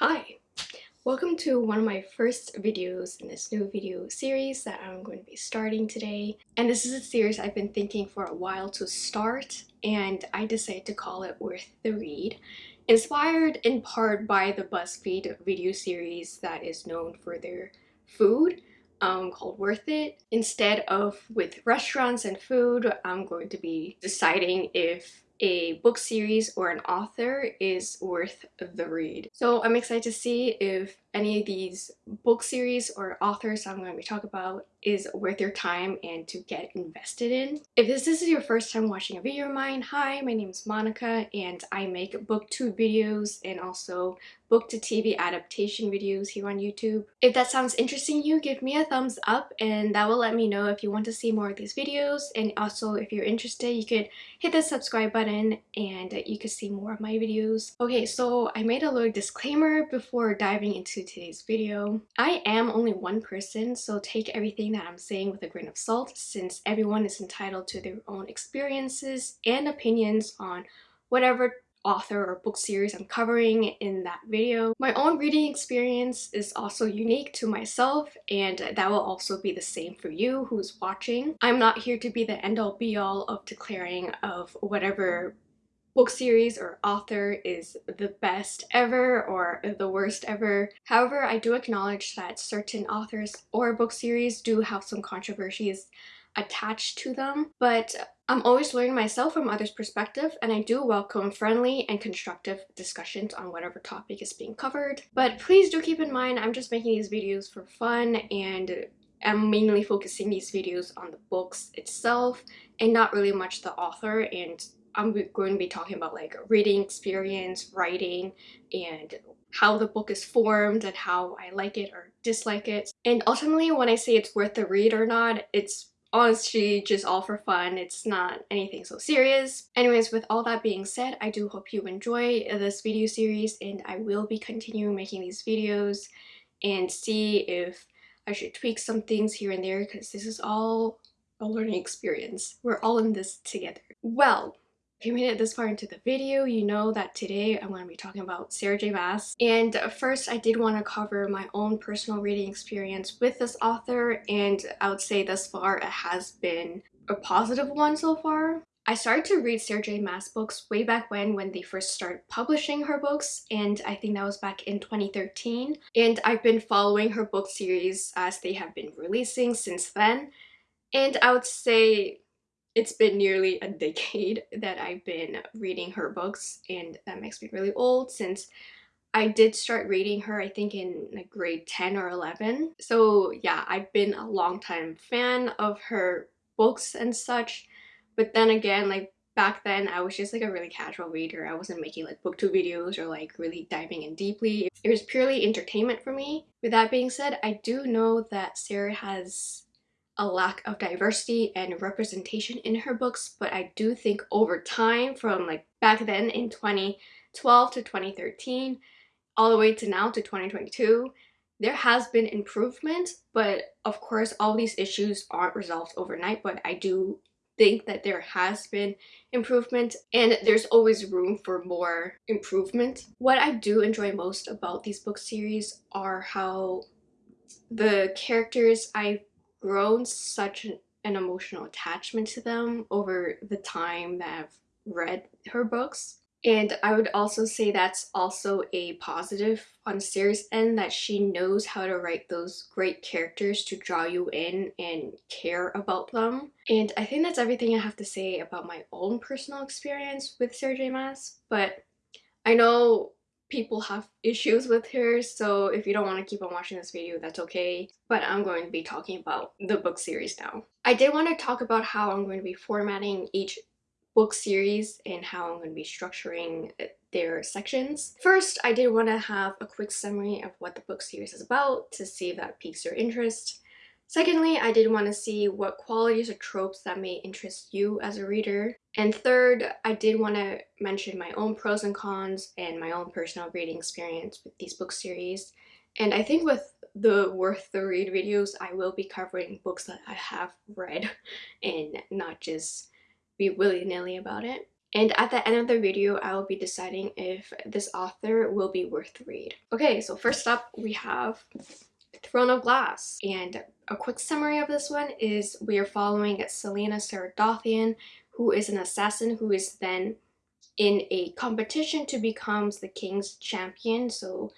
Hi! Welcome to one of my first videos in this new video series that I'm going to be starting today. And this is a series I've been thinking for a while to start and I decided to call it Worth the Read. Inspired in part by the BuzzFeed video series that is known for their food um, called Worth It. Instead of with restaurants and food, I'm going to be deciding if a book series or an author is worth the read. So I'm excited to see if any of these book series or authors I'm going to be talking about is worth your time and to get invested in. If this, this is your first time watching a video of mine, hi, my name is Monica and I make booktube videos and also book to TV adaptation videos here on YouTube. If that sounds interesting you, give me a thumbs up and that will let me know if you want to see more of these videos and also if you're interested you could hit the subscribe button and you could see more of my videos. Okay, so I made a little disclaimer before diving into today's video. I am only one person, so take everything that I'm saying with a grain of salt since everyone is entitled to their own experiences and opinions on whatever author or book series I'm covering in that video. My own reading experience is also unique to myself and that will also be the same for you who's watching. I'm not here to be the end-all be-all of declaring of whatever book series or author is the best ever or the worst ever. However, I do acknowledge that certain authors or book series do have some controversies attached to them, but I'm always learning myself from others' perspective and I do welcome friendly and constructive discussions on whatever topic is being covered. But please do keep in mind I'm just making these videos for fun and I'm mainly focusing these videos on the books itself and not really much the author and I'm going to be talking about like reading experience, writing, and how the book is formed and how I like it or dislike it. And ultimately when I say it's worth the read or not, it's honestly just all for fun. It's not anything so serious. Anyways, with all that being said, I do hope you enjoy this video series and I will be continuing making these videos and see if I should tweak some things here and there because this is all a learning experience. We're all in this together. Well, if you made it this far into the video, you know that today I'm going to be talking about Sarah J Maas. And uh, first, I did want to cover my own personal reading experience with this author, and I would say thus far it has been a positive one so far. I started to read Sarah J Maas books way back when when they first started publishing her books and I think that was back in 2013 and I've been following her book series as they have been releasing since then and I would say it's been nearly a decade that I've been reading her books and that makes me really old. Since I did start reading her I think in like grade 10 or 11 so yeah I've been a long time fan of her books and such. But then again like back then I was just like a really casual reader. I wasn't making like booktube videos or like really diving in deeply. It was purely entertainment for me. With that being said I do know that Sarah has a lack of diversity and representation in her books but I do think over time from like back then in 2012 to 2013 all the way to now to 2022 there has been improvement but of course all these issues aren't resolved overnight but I do think that there has been improvement and there's always room for more improvement. What I do enjoy most about these book series are how the characters I grown such an, emotional attachment to them over the time that I've read her books. And I would also say that's also a positive on Sarah's end that she knows how to write those great characters to draw you in and care about them. And I think that's everything I have to say about my own personal experience with Sarah J Maas. But I know people have issues with her so if you don't want to keep on watching this video that's okay but I'm going to be talking about the book series now. I did want to talk about how I'm going to be formatting each book series and how I'm going to be structuring uh, their sections. First, I did want to have a quick summary of what the book series is about to see if that piques your interest. Secondly, I did want to see what qualities or tropes that may interest you as a reader. And third, I did want to mention my own pros and cons and my own personal reading experience with these book series. And I think with the worth the read videos, I will be covering books that I have read and not just be willy-nilly about it. And at the end of the video, I will be deciding if this author will be worth the read. Okay, so first up we have Throne of Glass. And a quick summary of this one is we are following Celaena Sardothien, who is an assassin who is then in a competition to become the king's champion. So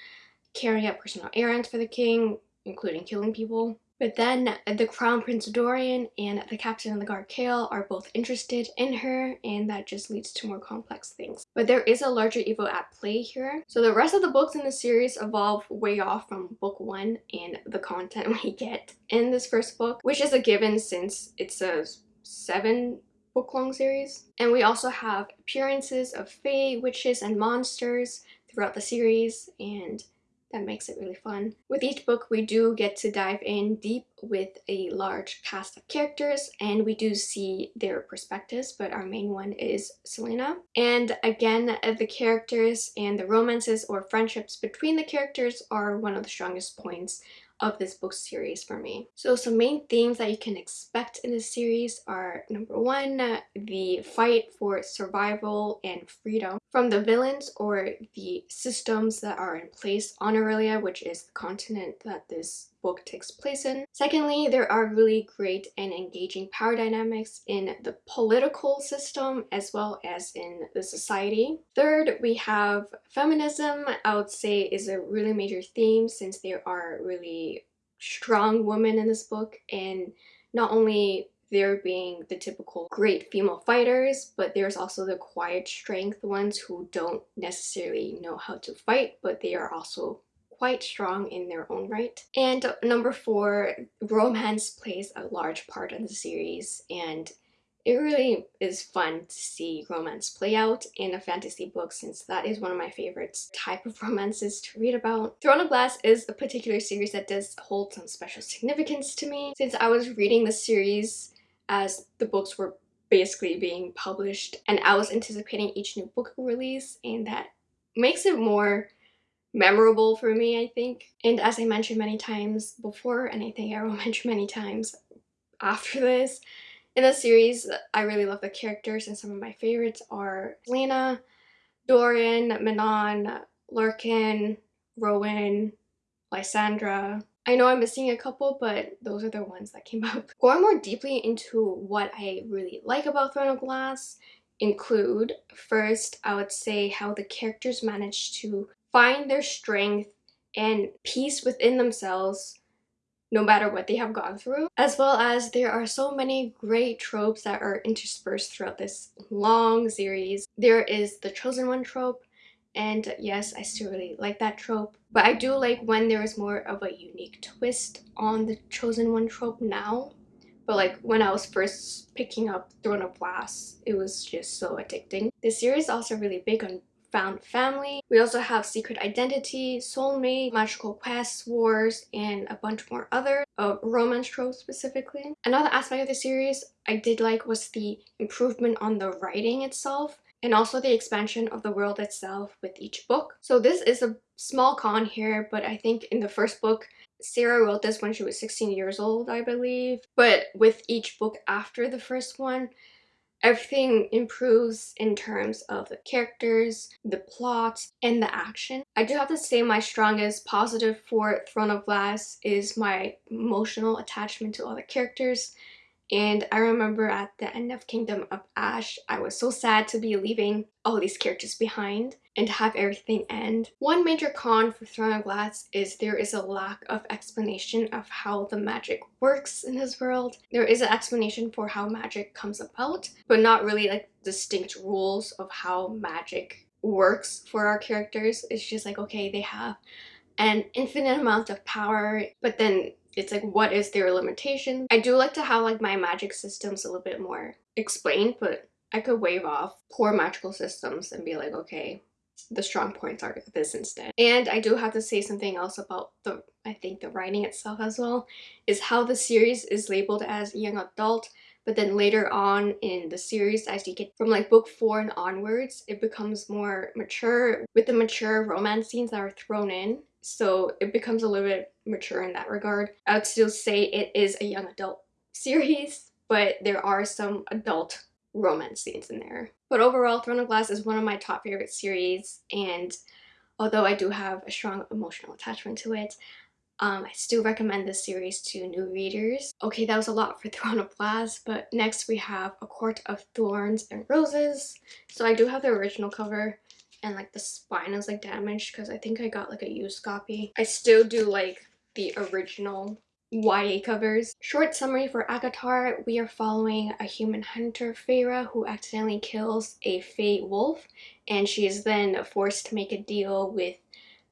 carrying out personal errands for the king, including killing people. But then the Crown Prince Dorian and the Captain of the Guard Chaol are both interested in her and that just leads to more complex things. But there is a larger evil at play here. So the rest of the books in the series evolve way off from book one and the content we get in this first book, which is a given since it's a seven book long series. And we also have appearances of fae, witches, and monsters throughout the series and that makes it really fun. With each book we do get to dive in deep with a large cast of characters and we do see their perspectives but our main one is Celaena. And again the characters and the romances or friendships between the characters are one of the strongest points of this book series for me. So some main themes that you can expect in this series are number one, the fight for survival and freedom from the villains or the systems that are in place on Erilea, which is the continent that this book takes place in. Secondly, there are really great and engaging power dynamics in the political system as well as in the society. Third, we have feminism, I would say is a really major theme since there are really strong women in this book and not only there being the typical great female fighters, but there's also the quiet strength ones who don't necessarily know how to fight, but they are also quite strong in their own right. And number four, romance plays a large part in the series and it really is fun to see romance play out in a fantasy book since that is one of my favorites type of romances to read about. Throne of Glass is a particular series that does hold some special significance to me since I was reading the series as the books were basically being published and I was anticipating each new book release and that makes it more memorable for me, I think. And as I mentioned many times before, and I think I will mention many times after this, in the series, I really love the characters and some of my favorites are Lena, Dorian, Manon, Lorcan, Rowan, Lysandra. I know I'm missing a couple, but those are the ones that came up. Going more deeply into what I really like about Throne of Glass include, first, I would say how the characters manage to find their strength and peace within themselves no matter what they have gone through as well as there are so many great tropes that are interspersed throughout this long series there is the chosen one trope and yes i still really like that trope but i do like when there is more of a unique twist on the chosen one trope now but like when I was first picking up Throne of Glass, it was just so addicting. This series is also really big on found family. We also have secret identity, soulmate, magical quests, wars, and a bunch more other uh, romance tropes specifically. Another aspect of the series I did like was the improvement on the writing itself and also the expansion of the world itself with each book. So this is a small con here, but I think in the first book, Sarah wrote this when she was 16 years old, I believe. But with each book after the first one, Everything improves in terms of the characters, the plot, and the action. I do have to say my strongest positive for Throne of Glass is my emotional attachment to all the characters and I remember at the end of Kingdom of Ash, I was so sad to be leaving all these characters behind and have everything end. One major con for Throne of Glass is there is a lack of explanation of how the magic works in this world. There is an explanation for how magic comes about, but not really like distinct rules of how magic works for our characters. It's just like, okay, they have an infinite amount of power, but then it's like what is their limitation i do like to have like my magic systems a little bit more explained but i could wave off poor magical systems and be like okay the strong points are this instead. And i do have to say something else about the i think the writing itself as well is how the series is labeled as young adult but then later on in the series as you get from like book four and onwards it becomes more mature. With the mature romance scenes that are thrown in so it becomes a little bit mature in that regard. I would still say it is a young adult series, but there are some adult romance scenes in there. But overall, Throne of Glass is one of my top favorite series and although I do have a strong emotional attachment to it, um, I still recommend this series to new readers. Okay, that was a lot for Throne of Glass, but next we have A Court of Thorns and Roses. So I do have the original cover and like the spine is like damaged because I think I got like a used copy. I still do like the original YA covers. Short summary for ACOTAR, we are following a human hunter, Feyre, who accidentally kills a Fae wolf and she is then forced to make a deal with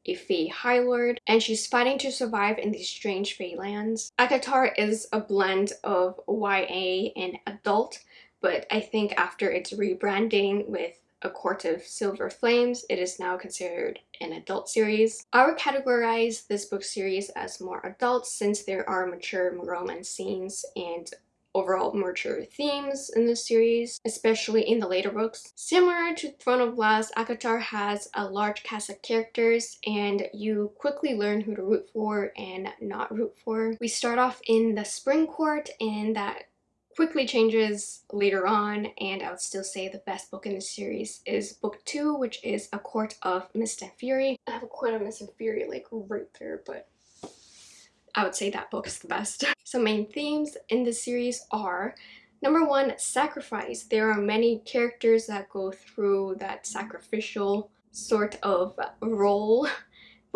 a Fae High Lord and she's fighting to survive in these strange Fae lands. ACOTAR is a blend of YA and adult but I think after its rebranding with a Court of Silver Flames, it is now considered an adult series. I would categorize this book series as more adult since there are mature romance scenes and overall mature themes in this series, especially in the later books. Similar to Throne of Glass, ACOTAR has a large cast of characters and you quickly learn who to root for and not root for. We start off in the Spring Court and that quickly changes later on and I would still say the best book in the series is book two which is A Court of Mist and Fury. I have a Court of Mist and Fury like right there but I would say that book is the best. Some main themes in the series are Number one, sacrifice. There are many characters that go through that sacrificial sort of role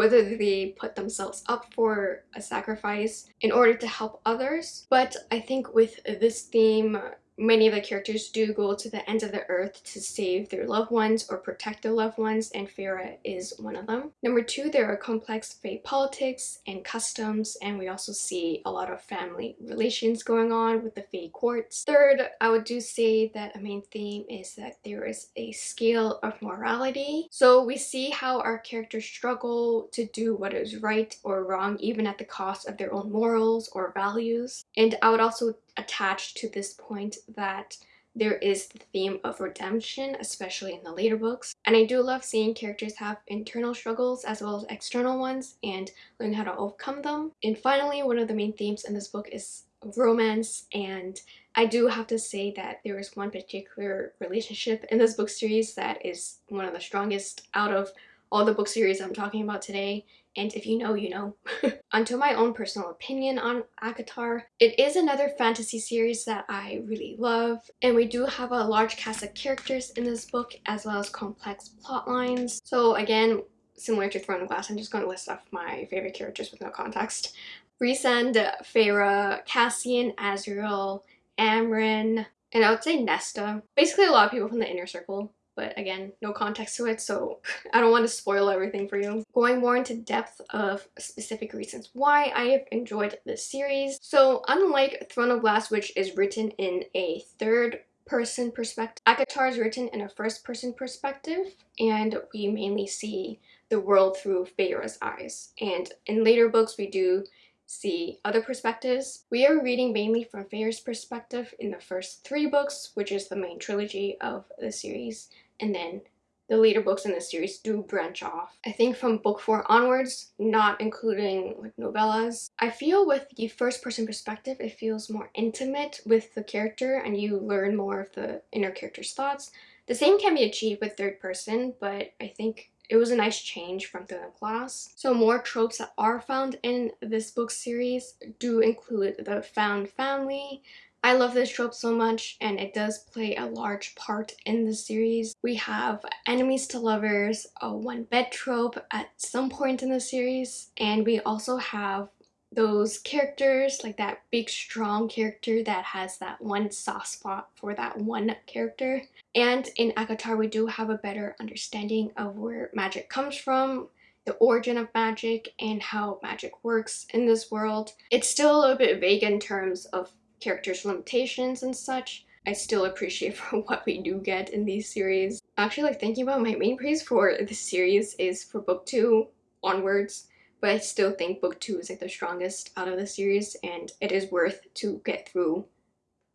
whether they put themselves up for a sacrifice in order to help others. But I think with this theme, Many of the characters do go to the ends of the earth to save their loved ones or protect their loved ones and Feyre is one of them. Number two, there are complex Fae politics and customs and we also see a lot of family relations going on with the Fae courts. Third, I would do say that a main theme is that there is a scale of morality. So we see how our characters struggle to do what is right or wrong even at the cost of their own morals or values. And I would also attached to this point that there is the theme of redemption, especially in the later books. And I do love seeing characters have internal struggles as well as external ones and learn how to overcome them. And finally, one of the main themes in this book is romance and I do have to say that there is one particular relationship in this book series that is one of the strongest out of all the book series I'm talking about today and if you know, you know. Onto my own personal opinion on ACOTAR, it is another fantasy series that I really love, and we do have a large cast of characters in this book as well as complex plot lines. So again, similar to Throne of Glass, I'm just going to list off my favorite characters with no context. Rhysand, Feyre, Cassian, Azriel, Amren, and I would say Nesta. Basically a lot of people from the inner circle but again, no context to it, so I don't want to spoil everything for you. Going more into depth of specific reasons why I have enjoyed this series. So unlike Throne of Glass, which is written in a third person perspective, ACOTAR is written in a first person perspective, and we mainly see the world through Feyre's eyes. And in later books, we do see other perspectives. We are reading mainly from Feyre's perspective in the first three books, which is the main trilogy of the series and then the later books in the series do branch off. I think from book 4 onwards, not including like novellas, I feel with the first person perspective it feels more intimate with the character and you learn more of the inner character's thoughts. The same can be achieved with third person, but I think it was a nice change from the class. So more tropes that are found in this book series do include the found family, I love this trope so much and it does play a large part in the series. We have enemies to lovers, a one bed trope at some point in the series, and we also have those characters, like that big strong character that has that one soft spot for that one character. And in ACOTAR we do have a better understanding of where magic comes from, the origin of magic, and how magic works in this world. It's still a little bit vague in terms of characters' limitations and such, I still appreciate for what we do get in these series. Actually, like thinking about my main praise for this series is for book two onwards, but I still think book two is like the strongest out of the series and it is worth to get through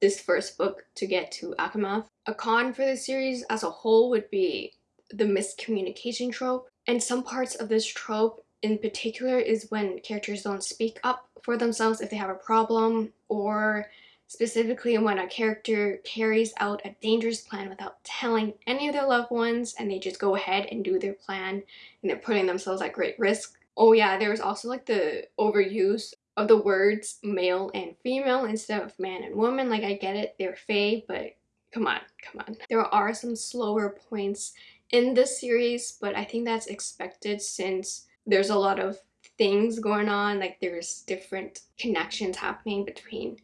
this first book to get to ACOMAF. A con for the series as a whole would be the miscommunication trope and some parts of this trope in particular is when characters don't speak up for themselves if they have a problem or specifically when a character carries out a dangerous plan without telling any of their loved ones and they just go ahead and do their plan and they're putting themselves at great risk. Oh yeah, there was also like the overuse of the words male and female instead of man and woman. Like I get it, they're fae, but come on, come on. There are some slower points in this series, but I think that's expected since there's a lot of things going on, like there's different connections happening between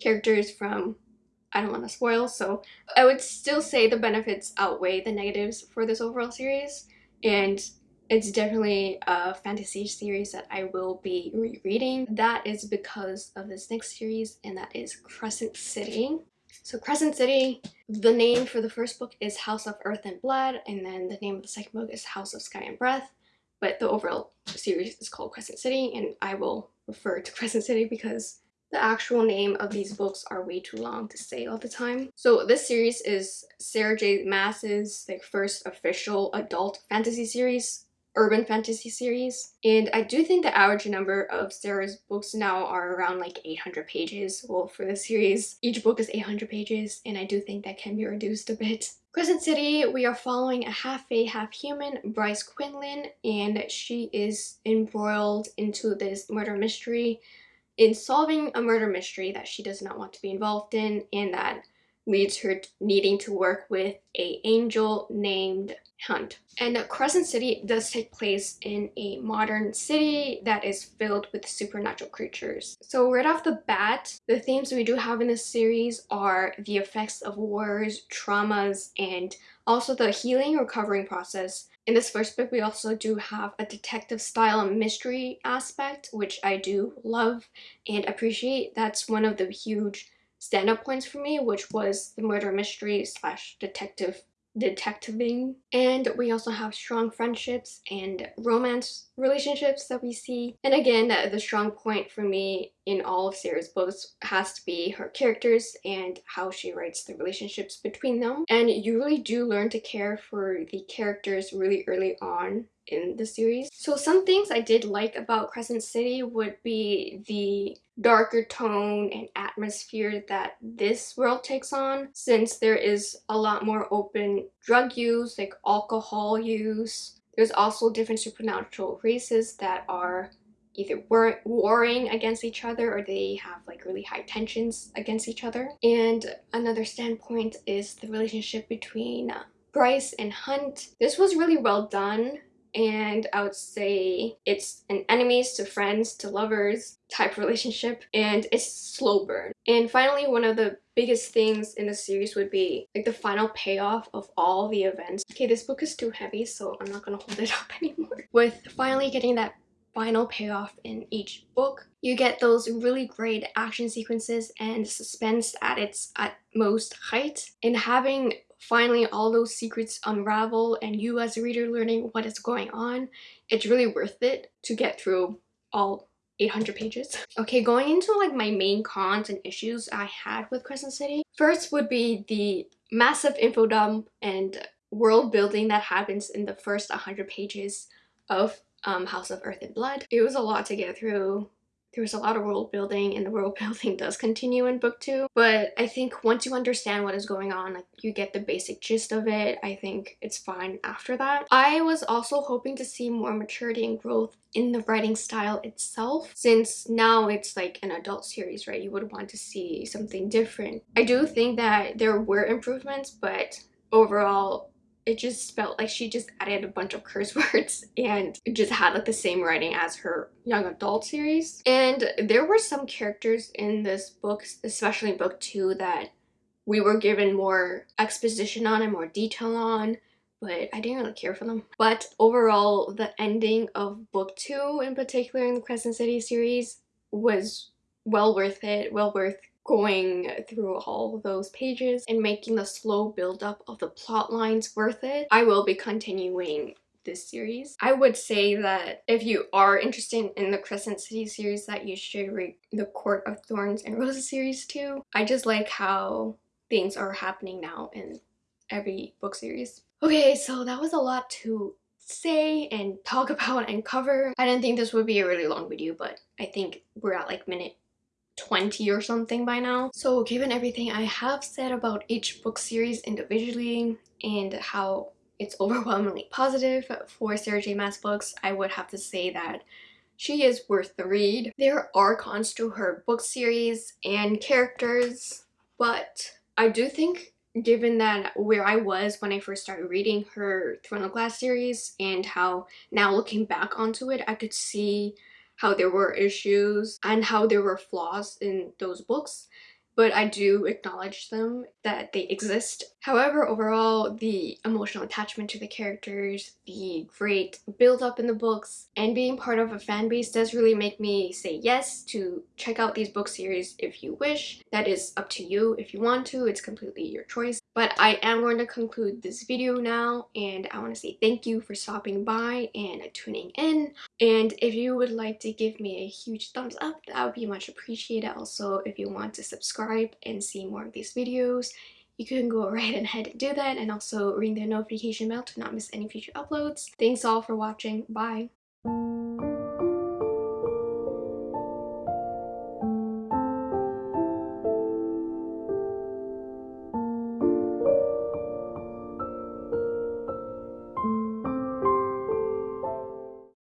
characters from I don't want to spoil, so I would still say the benefits outweigh the negatives for this overall series, and it's definitely a fantasy series that I will be rereading. That is because of this next series, and that is Crescent City. So Crescent City, the name for the first book is House of Earth and Blood, and then the name of the second book is House of Sky and Breath, but the overall series is called Crescent City, and I will refer to Crescent City because the actual name of these books are way too long to say all the time. So this series is Sarah J Maas's like first official adult fantasy series urban fantasy series and I do think the average number of Sarah's books now are around like 800 pages. Well for the series each book is 800 pages and I do think that can be reduced a bit. Crescent City, we are following a half-fae, half-human, Bryce Quinlan, and she is embroiled into this murder mystery. In solving a murder mystery that she does not want to be involved in and that leads her needing to work with a angel named Hunt. And Crescent City does take place in a modern city that is filled with supernatural creatures. So right off the bat, the themes we do have in this series are the effects of wars, traumas, and also the healing recovering process in this first book, we also do have a detective style mystery aspect, which I do love and appreciate. That's one of the huge stand-up points for me, which was the murder mystery slash detective detectiving. And we also have strong friendships and romance relationships that we see. And again, the strong point for me in all of Sarah's books has to be her characters and how she writes the relationships between them. And you really do learn to care for the characters really early on in the series. So some things I did like about Crescent City would be the darker tone and atmosphere that this world takes on since there is a lot more open drug use like alcohol use there's also different supernatural races that are either war warring against each other or they have like really high tensions against each other and another standpoint is the relationship between uh, Bryce and Hunt. This was really well done and I would say it's an enemies to friends to lovers type relationship and it's slow burn. And finally, one of the biggest things in the series would be like the final payoff of all the events. Okay, this book is too heavy, so I'm not gonna hold it up anymore. With finally getting that final payoff in each book. You get those really great action sequences and suspense at its utmost height. And having finally all those secrets unravel and you as a reader learning what is going on, it's really worth it to get through all 800 pages. Okay, going into like my main cons and issues I had with Crescent City. First would be the massive info dump and world building that happens in the first 100 pages of um, House of Earth and Blood. It was a lot to get through there's a lot of world building and the world building does continue in book two but i think once you understand what is going on like you get the basic gist of it i think it's fine after that. I was also hoping to see more maturity and growth in the writing style itself since now it's like an adult series right? You would want to see something different. I do think that there were improvements but overall it just felt like she just added a bunch of curse words and just had like the same writing as her young adult series. And there were some characters in this book, especially book two, that we were given more exposition on and more detail on but I didn't really care for them. But overall, the ending of book two in particular in the Crescent City series was well worth it, well worth going through all those pages and making the slow build-up of the plot lines worth it. I will be continuing this series. I would say that if you are interested in the Crescent City series that you should read the Court of Thorns and Roses series too. I just like how things are happening now in every book series. Okay, so that was a lot to say and talk about and cover. I didn't think this would be a really long video, but I think we're at like minute 20 or something by now. So given everything I have said about each book series individually and how it's overwhelmingly positive for Sarah J Maas books, I would have to say that she is worth the read. There are cons to her book series and characters, but I do think given that where I was when I first started reading her Throne of Glass series and how now looking back onto it, I could see how there were issues and how there were flaws in those books but I do acknowledge them that they exist. However, overall, the emotional attachment to the characters, the great build up in the books, and being part of a fan base does really make me say yes to check out these book series if you wish. That is up to you if you want to, it's completely your choice. But I am going to conclude this video now and I want to say thank you for stopping by and tuning in. And if you would like to give me a huge thumbs up, that would be much appreciated. Also, if you want to subscribe and see more of these videos, you can go right ahead and do that and also ring the notification bell to not miss any future uploads. Thanks all for watching. Bye!